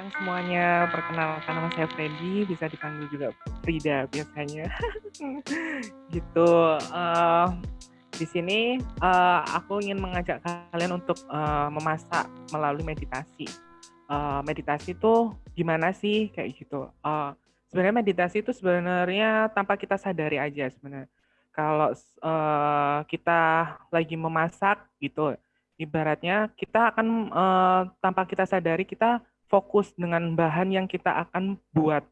siang semuanya. Perkenalkan nama saya Freddy, bisa dipanggil juga Frida biasanya. gitu. Uh, di sini uh, aku ingin mengajak kalian untuk uh, memasak melalui meditasi. Uh, meditasi itu gimana sih kayak gitu? Uh, sebenarnya meditasi itu sebenarnya tanpa kita sadari aja sebenarnya. Kalau uh, kita lagi memasak gitu, ibaratnya kita akan uh, tanpa kita sadari kita fokus dengan bahan yang kita akan buat.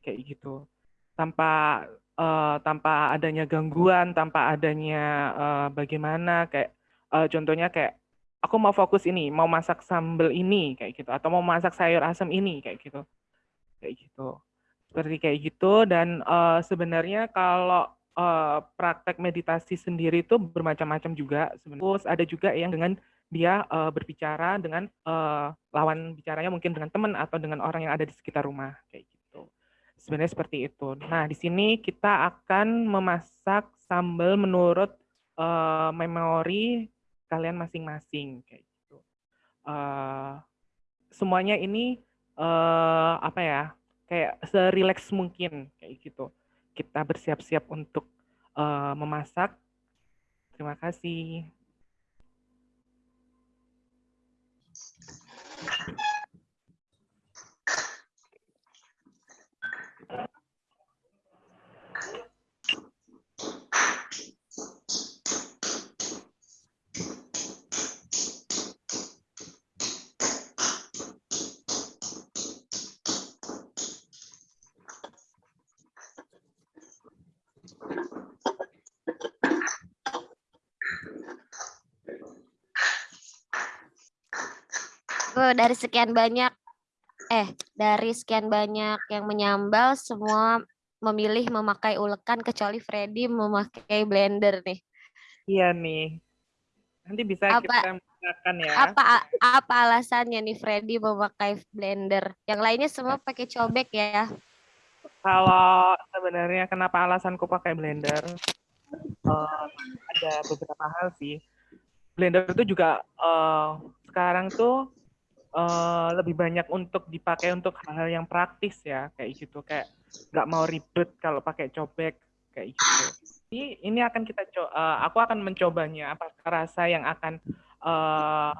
Kayak gitu. Tanpa uh, tanpa adanya gangguan tanpa adanya uh, bagaimana kayak uh, contohnya kayak aku mau fokus ini mau masak sambal ini kayak gitu. Atau mau masak sayur asam ini kayak gitu. Kayak gitu. Seperti kayak gitu dan uh, sebenarnya kalau uh, praktek meditasi sendiri itu bermacam-macam juga. Sebenarnya ada juga yang dengan dia uh, berbicara dengan uh, lawan bicaranya mungkin dengan teman atau dengan orang yang ada di sekitar rumah kayak gitu. Sebenarnya seperti itu. Nah, di sini kita akan memasak sambal menurut uh, memori kalian masing-masing kayak gitu. Uh, semuanya ini uh, apa ya? Kayak serileks mungkin kayak gitu. Kita bersiap-siap untuk uh, memasak. Terima kasih. Dari sekian banyak eh dari sekian banyak yang menyambal semua memilih memakai ulekan kecuali Freddy memakai blender nih. Iya nih. Nanti bisa apa, kita menggunakan ya. Apa apa alasannya nih Freddy memakai blender? Yang lainnya semua pakai cobek ya. Kalau sebenarnya kenapa alasanku pakai blender? Uh, ada beberapa hal sih. Blender itu juga uh, sekarang tuh uh, lebih banyak untuk dipakai untuk hal-hal yang praktis ya kayak gitu kayak nggak mau ribet kalau pakai cobek kayak gitu. Ini ini akan kita uh, aku akan mencobanya apa rasa yang akan uh,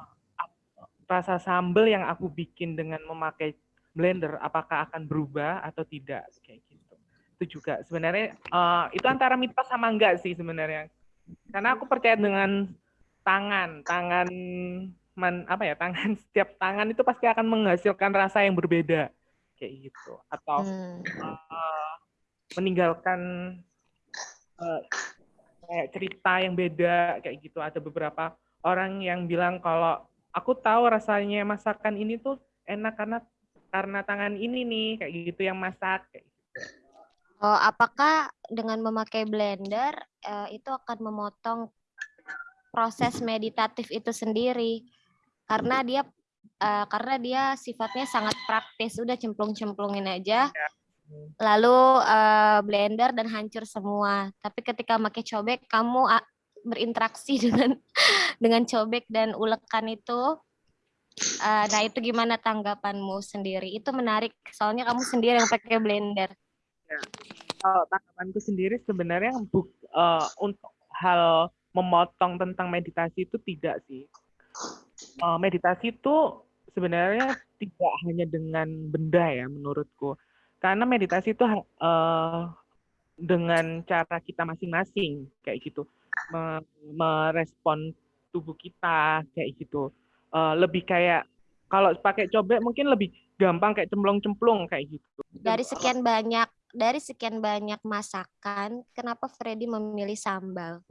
rasa sambal yang aku bikin dengan memakai blender apakah akan berubah atau tidak kayak gitu. Itu juga sebenarnya uh, itu antara mitos sama enggak sih sebenarnya. Karena aku percaya dengan tangan, tangan man, apa ya tangan setiap tangan itu pasti akan menghasilkan rasa yang berbeda kayak gitu atau hmm. uh, meninggalkan uh, kayak cerita yang beda kayak gitu ada beberapa orang yang bilang kalau aku tahu rasanya masakan ini tuh enak karena karena tangan ini nih kayak gitu yang masak kayak gitu. Oh, apakah dengan memakai blender uh, itu akan memotong proses meditatif itu sendiri? Karena dia uh, karena dia sifatnya sangat praktis. Udah cemplung-cemplungin aja. Ya. lalu uh, blender dan hancur semua. Tapi ketika pakai cobek kamu uh, berinteraksi dengan dengan cobek dan ulekan itu uh, nah itu gimana tanggapanmu sendiri? Itu menarik. Soalnya kamu sendiri yang pakai blender. Ya. kalau tanggapanku sendiri sebenarnya buk, uh, untuk hal memotong tentang meditasi itu tidak sih uh, meditasi itu sebenarnya tidak hanya dengan benda ya menurutku. Karena meditasi itu uh, dengan cara kita masing-masing kayak gitu, merespon tubuh kita kayak gitu. Uh, lebih kayak kalau pakai cobek mungkin lebih gampang kayak cemplung-cemplung kayak gitu. Dari sekian banyak dari sekian banyak masakan, kenapa Freddy memilih sambal?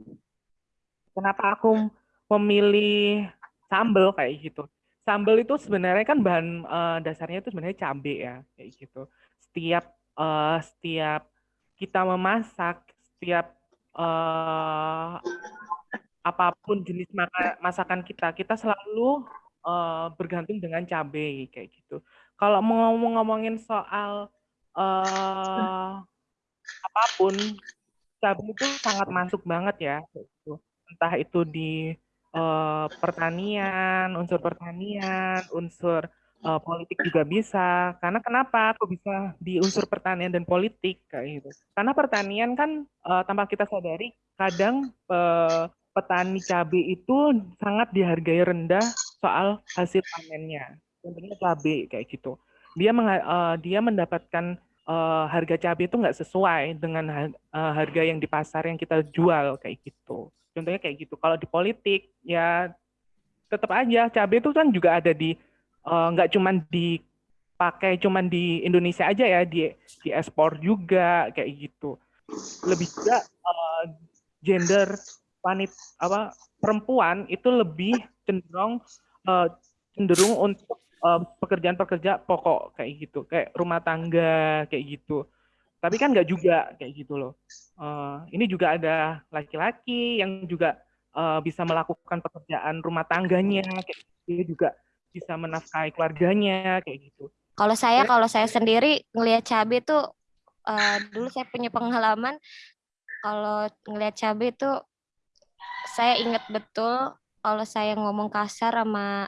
Kenapa aku memilih sambel kayak gitu. Sambel itu sebenarnya kan bahan uh, dasarnya itu sebenarnya cabai ya kayak gitu. Setiap uh, setiap kita memasak, setiap uh, apa pun jenis masakan kita, kita selalu uh, bergantung dengan cabai kayak gitu. Kalau mau ngomong-ngomongin soal uh, apa pun, cabai itu sangat masuk banget ya. Gitu. Entah itu di uh, pertanian, unsur pertanian, unsur uh, politik juga bisa. Karena kenapa aku bisa di unsur pertanian dan politik kayak gitu? Karena pertanian kan uh, tanpa kita sadari kadang uh, petani cabai itu sangat dihargai rendah soal hasil panennya. Contohnya cabai kayak gitu. Dia uh, dia mendapatkan uh, harga cabai itu nggak sesuai dengan uh, harga yang di pasar yang kita jual kayak gitu. Contohnya kayak gitu. Kalau di politik ya tetap aja cabai itu kan juga ada di Eh, nggak uh, cuman dipakai cuman di Indonesia aja ya di di ekspor juga kayak gitu. Lebih juga uh, gender wanita apa perempuan itu lebih cenderung uh, cenderung untuk pekerjaan-pekerja pokok kayak gitu. Kayak rumah tangga kayak gitu tapi kan nggak juga kayak gitu loh uh, ini juga ada laki-laki yang juga uh, bisa melakukan pekerjaan rumah tangganya kayak gitu juga bisa menafkahi keluarganya kayak gitu. Kalau saya kalau saya sendiri ngelihat cabai tuh uh, dulu saya punya pengalaman kalau ngelihat cabai itu saya ingat betul kalau saya ngomong kasar sama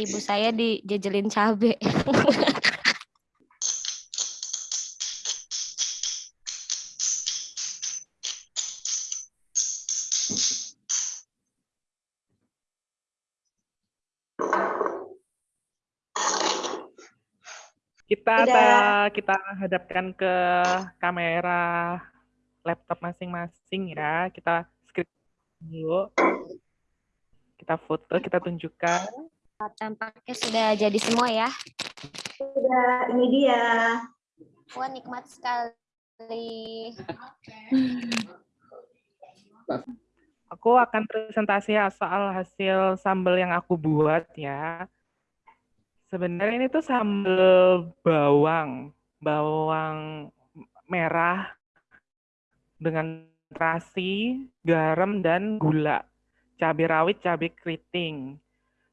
ibu saya dijejelin cabai. Kita ta, kita hadapkan ke kamera laptop masing-masing ya. Kita script dulu. Kita foto, kita tunjukkan. Tampaknya sudah jadi semua ya. Sudah, ini dia. Wah, nikmat sekali. Aku akan presentasi soal hasil sambal yang aku buat ya. Sebenarnya ini tuh sambal bawang, bawang merah dengan terasi, garam dan gula, cabai rawit, cabai keriting.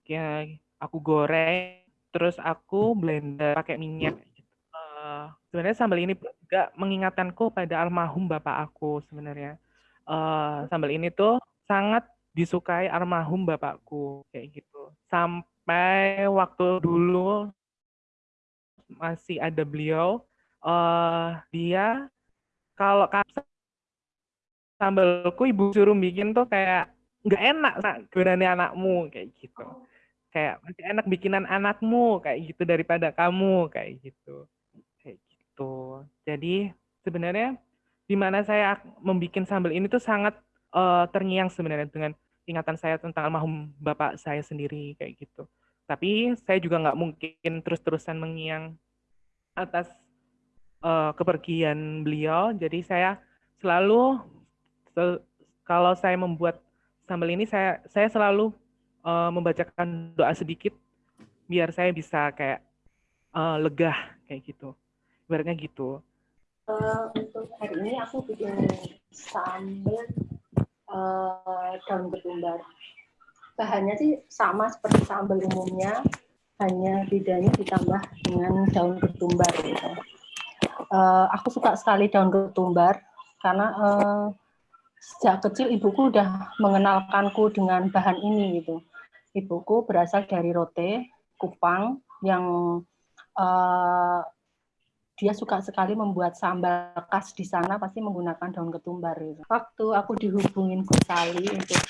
Ya, aku goreng, terus aku blender pakai minyak. Uh, sebenarnya sambal ini juga mengingatkanku pada almarhum bapak aku sebenarnya. Uh, sambal ini tuh sangat disukai almarhum bapakku kayak gitu. Sampai waktu dulu masih ada beliau, uh, dia kalau sambalku ibu suruh bikin tuh kayak nggak enak nak berani anakmu kayak gitu. Kayak masih enak bikinan anakmu kayak gitu daripada kamu kayak gitu. Kayak gitu. Jadi sebenarnya di mana saya membuat sambal ini tuh sangat uh, terngiang sebenarnya dengan ingatan saya tentang almarhum bapak saya sendiri kayak gitu. Tapi saya juga nggak mungkin terus-terusan mengiang atas uh, kepergian beliau. Jadi saya selalu sel, kalau saya membuat sambal ini saya saya selalu uh, membacakan doa sedikit biar saya bisa kayak uh, legah kayak gitu. Ibaratnya gitu. Uh, untuk hari ini aku bikin sambal uh, daun ketumbar. Bahannya sih sama seperti sambal umumnya, hanya bedanya ditambah dengan daun ketumbar. Gitu. Uh, aku suka sekali daun ketumbar karena uh, sejak kecil ibuku udah mengenalkanku dengan bahan ini gitu. Ibuku berasal dari Rote, Kupang, yang uh, dia suka sekali membuat sambal khas di sana pasti menggunakan daun ketumbar gitu. Waktu aku dihubungin Gus Sali untuk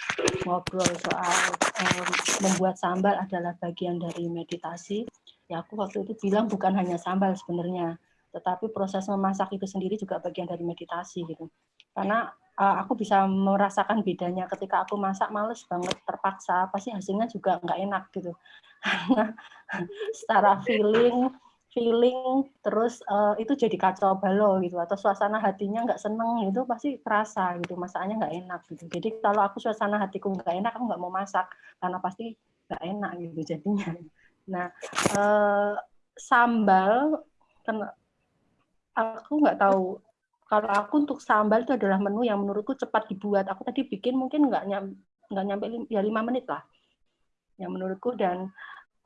ngobrol soal um, membuat sambal adalah bagian dari meditasi, ya aku waktu itu bilang bukan hanya sambal sebenarnya, tetapi proses memasak itu sendiri juga bagian dari meditasi gitu. Karena uh, aku bisa merasakan bedanya ketika aku masak males banget terpaksa, pasti hasilnya juga nggak enak gitu. Karena secara feeling feeling terus uh, itu jadi kacau balau gitu atau suasana hatinya nggak seneng itu pasti terasa gitu masakannya nggak enak gitu. Jadi kalau aku suasana hatiku nggak enak aku nggak mau masak karena pasti nggak enak gitu jadinya. Nah uh, sambal kan aku nggak tahu kalau aku untuk sambal itu adalah menu yang menurutku cepat dibuat. Aku tadi bikin mungkin nggak nyam nggak nyampe ya lima menit lah yang menurutku. Dan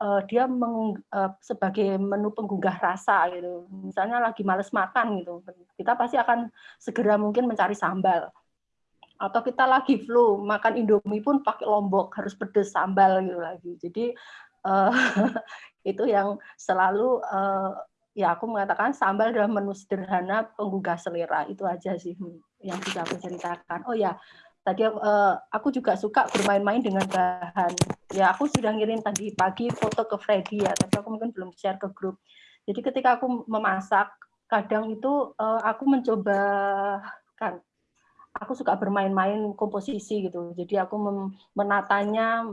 uh, dia meng, uh, sebagai menu penggugah rasa gitu. Misalnya lagi males makan gitu, kita pasti akan segera mungkin mencari sambal. Atau kita lagi flu, makan Indomie pun pakai lombok, harus pedes sambal gitu lagi. Jadi uh, itu yang selalu uh, ya aku mengatakan sambal adalah menu sederhana penggugah selera itu aja sih yang bisa aku ceritakan. Oh ya, tadi uh, aku juga suka bermain-main dengan bahan. Ya aku sudah ngirim tadi pagi foto ke Freddy ya, tapi aku mungkin belum share ke grup. Jadi ketika aku memasak, kadang itu uh, aku mencoba kan aku suka bermain-main komposisi gitu. Jadi aku menatanya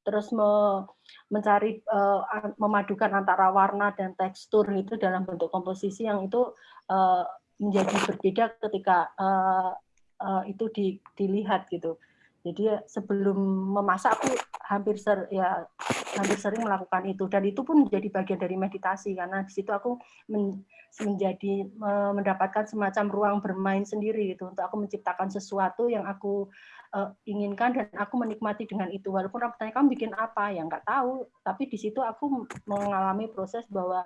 terus me, mencari uh, memadukan antara warna dan tekstur itu dalam bentuk komposisi yang itu uh, menjadi berbeda ketika uh, uh, itu di, dilihat gitu. Jadi sebelum memasak aku hampir ser, ya hampir sering melakukan itu dan itu pun menjadi bagian dari meditasi karena di situ aku men, menjadi mendapatkan semacam ruang bermain sendiri gitu untuk aku menciptakan sesuatu yang aku uh, inginkan dan aku menikmati dengan itu walaupun orang bertanya kamu bikin apa ya nggak tahu tapi di situ aku mengalami proses bahwa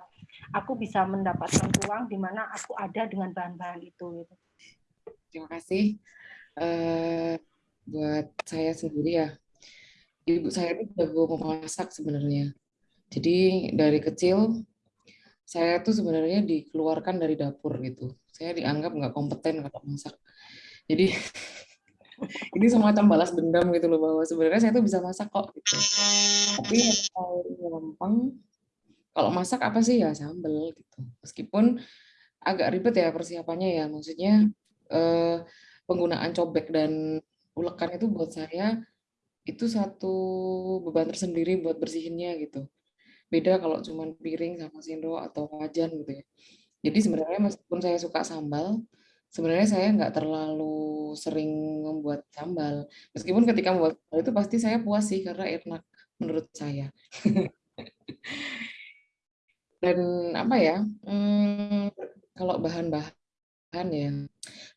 aku bisa mendapatkan ruang di mana aku ada dengan bahan-bahan itu gitu. Terima kasih uh, buat saya sendiri ya. Ibu saya ini jago memasak sebenarnya. Jadi dari kecil saya tuh sebenarnya dikeluarkan dari dapur gitu. Saya dianggap nggak kompeten kalau masak. Jadi ini semacam balas dendam gitu loh bahwa sebenarnya saya tuh bisa masak kok gitu. Tapi yang paling gampang kalau masak apa sih? Ya sambel gitu. Meskipun agak ribet ya persiapannya ya, maksudnya eh, penggunaan cobek dan ulekan itu buat saya itu satu beban tersendiri buat bersihinnya gitu. Beda kalau cuma piring sama sendok atau wajan gitu ya. Jadi sebenarnya meskipun saya suka sambal, sebenarnya saya nggak terlalu sering membuat sambal. Meskipun ketika membuat sambal itu pasti saya puas sih karena enak menurut saya. Dan apa ya? Hmm, kalau bahan-bahan ya,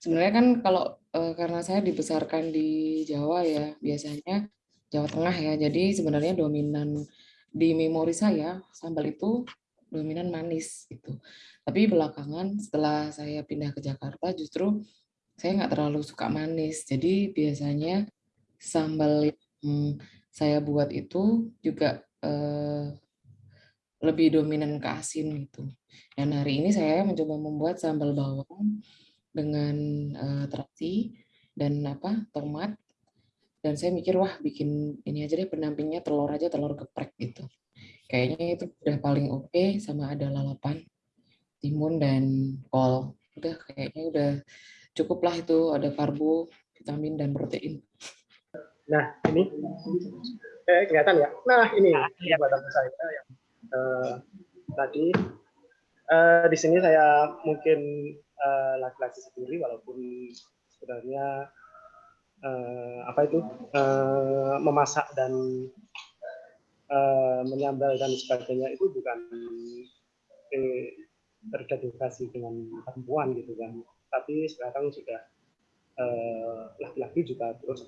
sebenarnya kan kalau eh, karena saya dibesarkan di Jawa ya, biasanya Jawa Tengah ya. Jadi sebenarnya dominan di memori saya sambal itu dominan manis gitu. Tapi belakangan setelah saya pindah ke Jakarta justru saya nggak terlalu suka manis. Jadi biasanya sambal yang saya buat itu juga eh, lebih dominan ke asin gitu. Dan hari ini saya mencoba membuat sambal bawang dengan eh, terasi dan apa tomat. Dan saya mikir wah bikin ini aja deh pendampingnya telur aja telur geprek gitu. Kayaknya itu udah paling oke okay, sama ada lalapan timun dan kol. Udah kayaknya udah cukup lah itu ada karbo, vitamin dan protein. Nah ini eh, kelihatan ya. Nah ini ya. buatan saya yang uh, tadi uh, di sini saya mungkin laki-laki uh, sendiri walaupun sebenarnya uh, apa itu uh, memasak dan uh, menyambal dan sebagainya itu bukan eh, terdedikasi dengan perempuan gitu kan. Tapi sekarang sudah eh, laki-laki uh, juga terus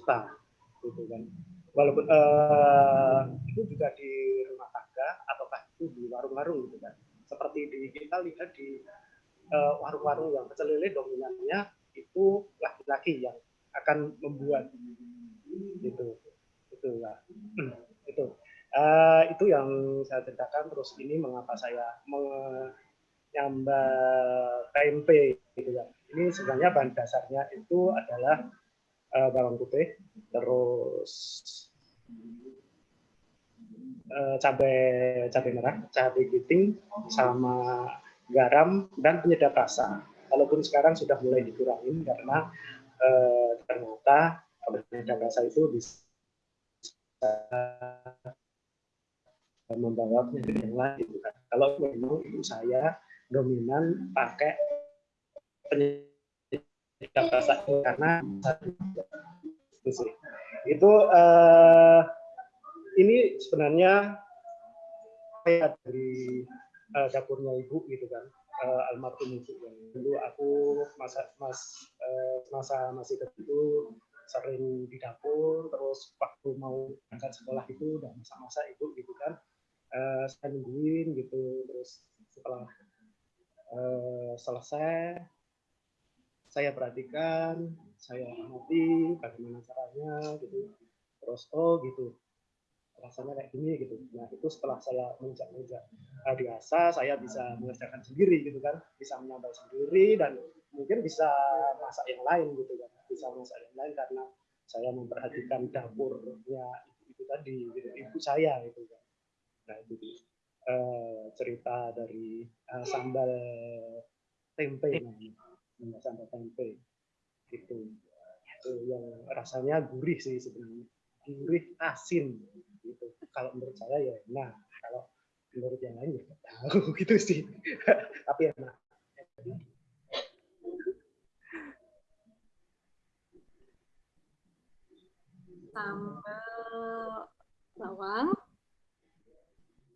gitu kan. Walaupun uh, itu juga di rumah tangga ataukah itu di warung-warung gitu kan. Seperti di kita lihat di warung-warung uh, yang pecel lele dominannya itu laki-laki yang akan membuat gitu. Itu ya. Itu. Uh, itu yang saya ceritakan. Terus ini mengapa saya nyambal tempe gitu kan. Ini sebenarnya bahan dasarnya itu adalah uh, bawang putih, terus uh, cabai cabai merah, cabai keriting, sama garam dan penyedap rasa. Walaupun sekarang sudah mulai dikurangin karena uh, ternyata penyedap rasa itu bisa membawa penyakit yang lain. Gitu kan. Kalau memang ibu saya dominan pakai penyedap rasa karena itu sih. Itu uh, ini sebenarnya saya dari uh, dapurnya ibu gitu kan. Uh, almarhum ibu yang dulu aku masa mas uh, masa masih kecil sering di dapur terus waktu mau berangkat sekolah itu udah masa-masa ibu gitu kan. Uh, saya nungguin gitu terus setelah uh, selesai saya perhatikan saya amati bagaimana caranya gitu. Terus oh gitu rasanya kayak gini gitu. Nah itu setelah saya menginjak-injak uh, dewasa, saya bisa mengerjakan sendiri gitu kan, bisa menyampai sendiri dan mungkin bisa masak yang lain gitu kan, bisa masak yang lain karena saya memperhatikan dapurnya ibu tadi, gitu, ibu saya gitu kan. Nah itu uh, cerita dari uh, sambal tempe namanya, sambal tempe. Itu. Itu yang rasanya gurih sih sebenarnya. Gurih asin. gitu kalau menurut saya ya nah kalau menurut yang lain ya tahu gitu sih. Tapi enak sambal bawang.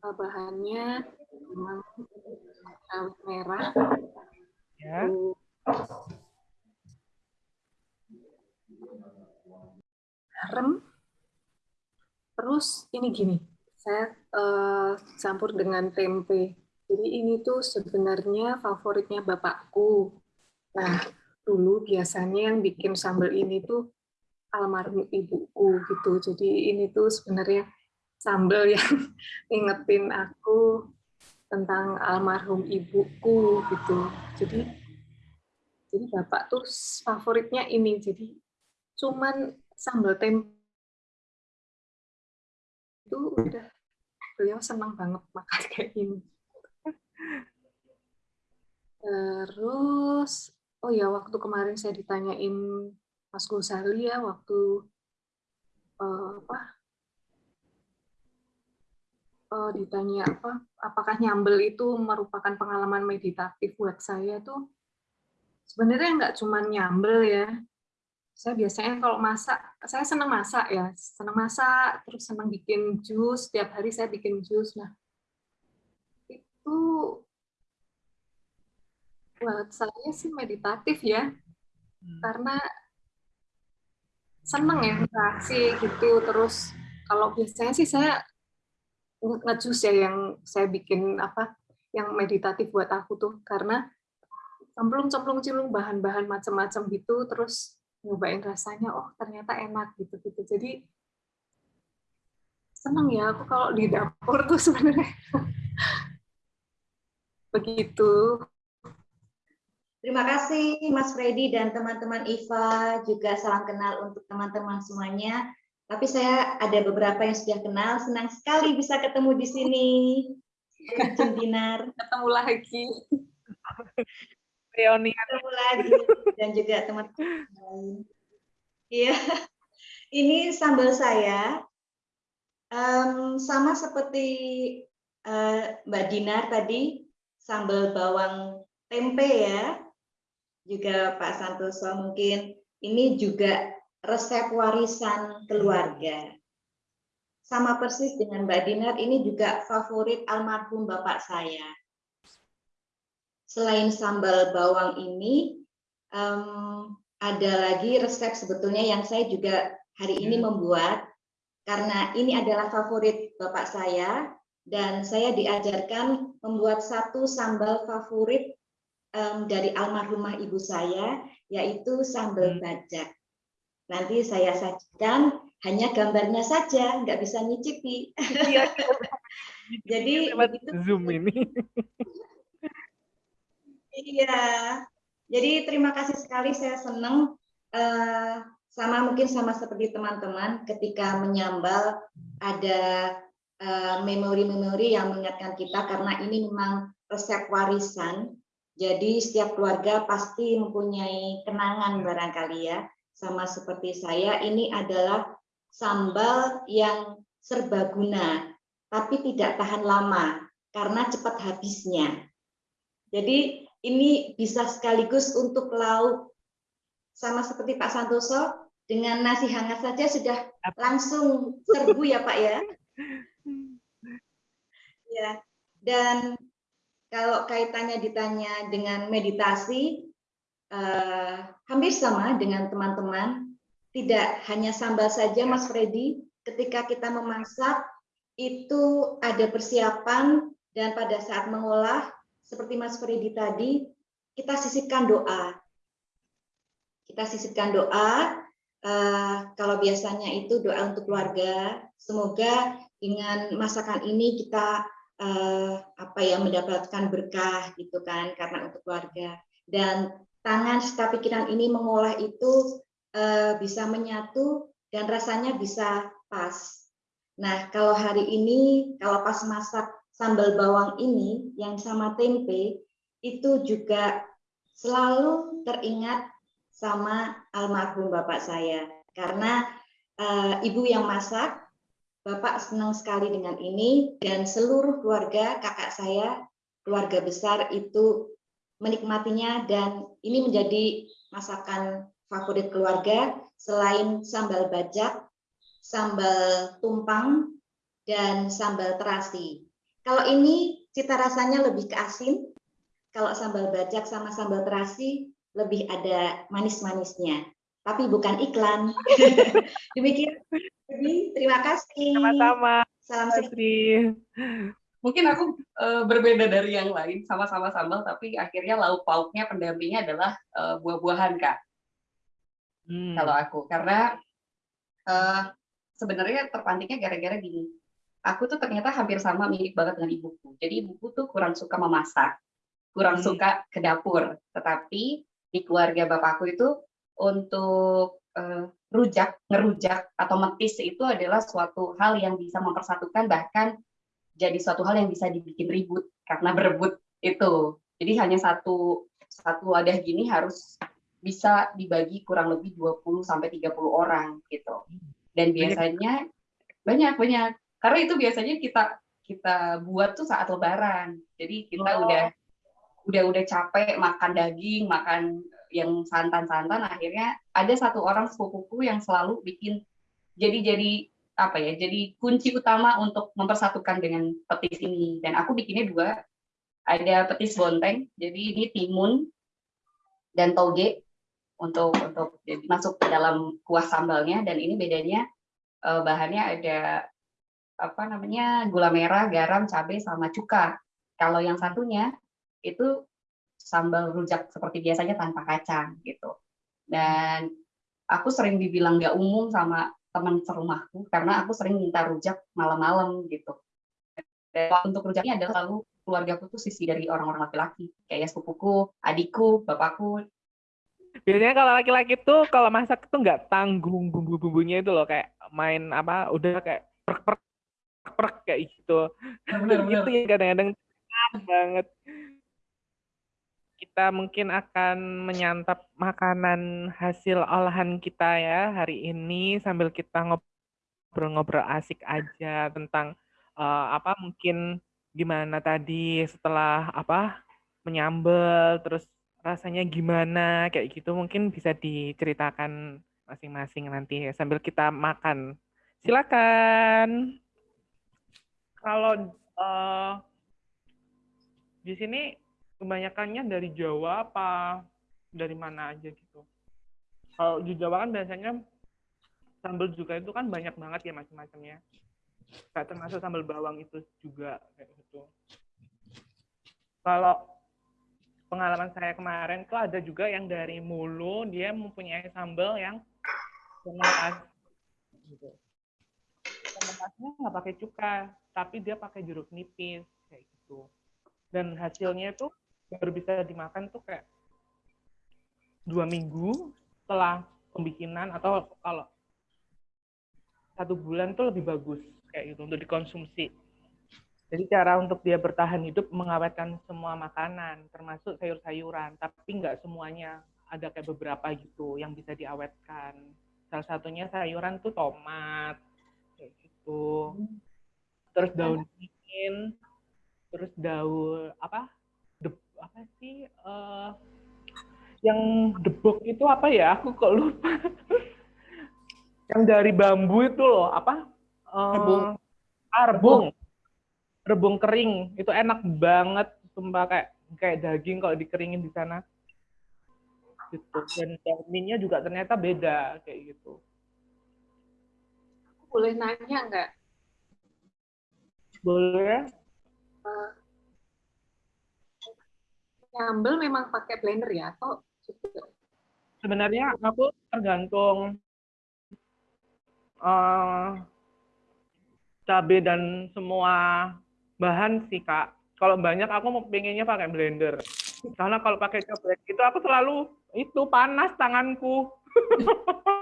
Bahannya memang merah. Ya. Garam terus ini gini saya uh, campur dengan tempe. Jadi ini tuh sebenarnya favoritnya bapakku. Nah dulu biasanya yang bikin sambal ini tuh almarhum ibuku gitu. Jadi ini tuh sebenarnya sambal yang ingetin aku tentang almarhum ibuku gitu. Jadi jadi bapak tuh favoritnya ini. Jadi cuman sambal tempe itu udah beliau senang banget makan kayak ini. Terus, oh ya waktu kemarin saya ditanyain Mas Gosali ya waktu uh, apa uh, ditanya apa apakah nyambel itu merupakan pengalaman meditatif buat saya tuh sebenarnya nggak cuma nyambel ya saya biasanya kalau masak, saya senang masak ya, senang masak, terus senang bikin jus, setiap hari saya bikin jus. Nah, itu buat saya sih meditatif ya, hmm. karena seneng ya reaksi gitu. Terus kalau biasanya sih saya ngejus ya yang saya bikin apa, yang meditatif buat aku tuh, karena cemplung-cemplung cilung bahan-bahan macam-macam gitu, terus nyobain rasanya oh ternyata enak gitu gitu jadi senang ya aku kalau di dapur tuh sebenarnya begitu Terima kasih Mas Freddy dan teman-teman IVA, juga salam kenal untuk teman-teman semuanya. Tapi saya ada beberapa yang sudah kenal, senang sekali bisa ketemu di sini. Dinar. Ketemu lagi reuni ketemu lagi dan juga teman-teman. Iya, ini sambal saya um, sama seperti uh, Mbak Dinar tadi sambal bawang tempe ya. Juga Pak Santoso mungkin ini juga resep warisan keluarga. Sama persis dengan Mbak Dinar, ini juga favorit almarhum bapak saya selain sambal bawang ini um, ada lagi resep sebetulnya yang saya juga hari ini hmm. membuat karena ini adalah favorit bapak saya dan saya diajarkan membuat satu sambal favorit um, dari almarhumah ibu saya yaitu sambal hmm. bajak. Nanti saya sajikan hanya gambarnya saja, nggak bisa nyicipi. Iya. Jadi zoom ini. Iya, jadi terima kasih sekali saya senang uh, sama mungkin sama seperti teman-teman ketika menyambal ada eh, memori-memori uh, yang mengingatkan kita karena ini memang resep warisan. Jadi setiap keluarga pasti mempunyai kenangan barangkali ya. Sama seperti saya, ini adalah sambal yang serbaguna, tapi tidak tahan lama karena cepat habisnya. Jadi ini bisa sekaligus untuk lauk sama seperti Pak Santoso dengan nasi hangat saja sudah langsung serbu ya Pak ya. Ya. Dan kalau kaitannya ditanya dengan meditasi eh, hampir sama dengan teman-teman. Tidak hanya sambal saja Mas Freddy, ketika kita memasak itu ada persiapan dan pada saat mengolah seperti Mas Freddy tadi, kita sisipkan doa. Kita sisipkan doa, eh, kalau biasanya itu doa untuk keluarga, semoga dengan masakan ini kita eh, apa ya mendapatkan berkah gitu kan karena untuk keluarga dan tangan serta pikiran ini mengolah itu eh, bisa menyatu dan rasanya bisa pas. Nah, kalau hari ini kalau pas masak sambal bawang ini yang sama tempe itu juga selalu teringat sama almarhum bapak saya. Karena uh, ibu yang masak bapak senang sekali dengan ini dan seluruh keluarga kakak saya keluarga besar itu menikmatinya dan ini menjadi masakan favorit keluarga selain sambal bajak sambal tumpang dan sambal terasi kalau ini cita rasanya lebih ke asin. Kalau sambal bajak sama sambal terasi lebih ada manis-manisnya. Tapi bukan iklan. Demikian. Jadi terima kasih. Sama-sama. Salam Sri. Mungkin aku uh, berbeda dari yang lain, sama-sama sambal, tapi akhirnya lauk pauknya pendampingnya adalah uh, buah-buahan, Kak. Hmm. Kalau aku, karena uh, sebenarnya terpantiknya gara-gara gini aku tuh ternyata hampir sama mirip banget dengan ibuku. Jadi ibuku tuh kurang suka memasak, kurang hmm. suka ke dapur. Tetapi di keluarga bapakku itu untuk uh, rujak, ngerujak atau metis itu adalah suatu hal yang bisa mempersatukan bahkan jadi suatu hal yang bisa dibikin ribut karena berebut itu. Jadi hanya satu satu wadah gini harus bisa dibagi kurang lebih 20 sampai 30 orang gitu. Dan biasanya banyak banyak karena itu biasanya kita kita buat tuh saat lebaran. Jadi kita oh. udah udah udah capek makan daging, makan yang santan-santan akhirnya ada satu orang sepupuku yang selalu bikin jadi jadi apa ya jadi kunci utama untuk mempersatukan dengan petis ini dan aku bikinnya dua ada petis bonteng jadi ini timun dan toge untuk untuk jadi masuk ke dalam kuah sambalnya dan ini bedanya eh, bahannya ada apa namanya gula merah, garam, cabai sama cuka. Kalau yang satunya itu sambal rujak seperti biasanya tanpa kacang gitu. Dan aku sering dibilang nggak umum sama teman serumahku karena aku sering minta rujak malam-malam gitu. Dan untuk rujaknya adalah selalu keluarga tuh sisi dari orang-orang laki-laki kayak sepupuku, adikku, bapakku. Biasanya kalau laki-laki tuh kalau masak tuh nggak tanggung bumbu-bumbunya itu loh kayak main apa udah kayak perk-perk prek kayak gitu. Benar, benar. itu yang kadang-kadang banget. Kita mungkin akan menyantap makanan hasil olahan kita ya hari ini sambil kita ngobrol-ngobrol asik aja tentang uh, apa mungkin gimana tadi setelah apa menyambel terus rasanya gimana kayak gitu mungkin bisa diceritakan masing-masing nanti ya, sambil kita makan. Silakan kalau uh, di sini kebanyakannya dari Jawa apa dari mana aja gitu? Kalau di Jawa kan biasanya sambal juga itu kan banyak banget ya macam-macamnya. Kayak termasuk sambal bawang itu juga kayak gitu. Kalau pengalaman saya kemarin tuh ada juga yang dari Mulu dia mempunyai sambal yang fermentasi gitu. Fermentasinya nggak pakai cuka, tapi dia pakai jeruk nipis kayak gitu. Dan hasilnya itu baru bisa dimakan tuh kayak dua minggu setelah pembikinan atau kalau satu bulan tuh lebih bagus kayak gitu untuk dikonsumsi. Jadi cara untuk dia bertahan hidup mengawetkan semua makanan termasuk sayur-sayuran tapi nggak semuanya ada kayak beberapa gitu yang bisa diawetkan. Salah satunya sayuran tuh tomat gitu terus daun dingin, terus daun apa? De, apa sih? Uh, yang debok itu apa ya? Aku kok lupa. yang dari bambu itu loh, apa? Uh, rebung. Ah, rebung. Rebung kering. Itu enak banget, sumpah kayak kayak daging kalau dikeringin di sana. Gitu. Dan terminnya juga ternyata beda kayak gitu. Boleh nanya nggak? Boleh. Uh, nyambel memang pakai blender ya atau Sebenarnya aku tergantung eh, cabai dan semua bahan sih kak. Kalau banyak aku mau pengennya pakai blender. Karena kalau pakai cobek itu aku selalu itu panas tanganku.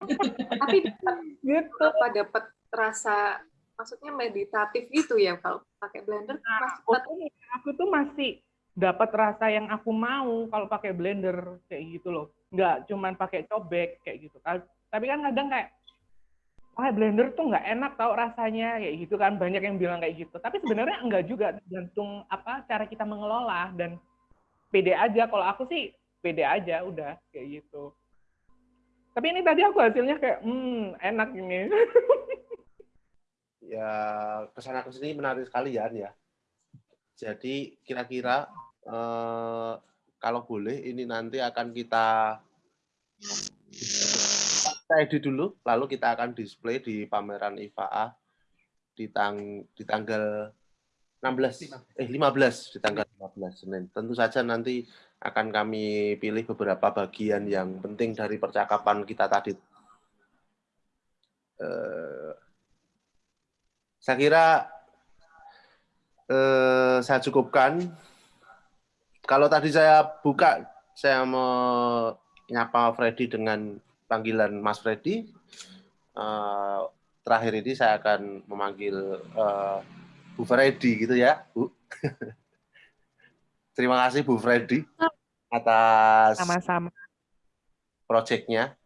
Tapi gitu. apa dapat rasa maksudnya meditatif gitu ya kalau pakai blender Nah, aku tuh, aku tuh masih dapat rasa yang aku mau kalau pakai blender kayak gitu loh. Nggak cuman pakai cobek kayak gitu. kan. Tapi kan kadang kayak pakai blender tuh nggak enak tau rasanya kayak gitu kan. Banyak yang bilang kayak gitu. Tapi sebenarnya enggak juga tergantung apa cara kita mengelola dan pede aja. Kalau aku sih pede aja udah kayak gitu. Tapi ini tadi aku hasilnya kayak hmm enak ini. ya ke sana ke sini menarik sekali ya An, ya. Jadi kira-kira eh, kalau boleh ini nanti akan kita kita edit dulu, lalu kita akan display di pameran IFAA di tang di tanggal 16 eh 15 di tanggal 15 Senin. Tentu saja nanti akan kami pilih beberapa bagian yang penting dari percakapan kita tadi. Eh, saya kira eh, saya cukupkan. Kalau tadi saya buka, saya menyapa Freddy dengan panggilan Mas Freddy. Eh, terakhir ini saya akan memanggil Bu Freddy gitu ya, Bu. Terima kasih Bu Freddy atas Sama-sama. proyeknya.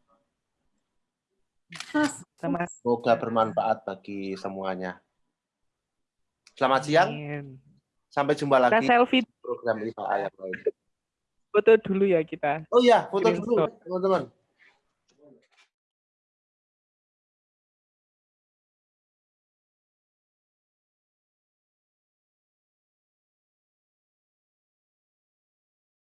Semoga bermanfaat bagi semuanya. Selamat siang. Sampai jumpa Kita lagi selfie program IFA lain. foto dulu ya kita. Oh iya, foto dulu teman-teman.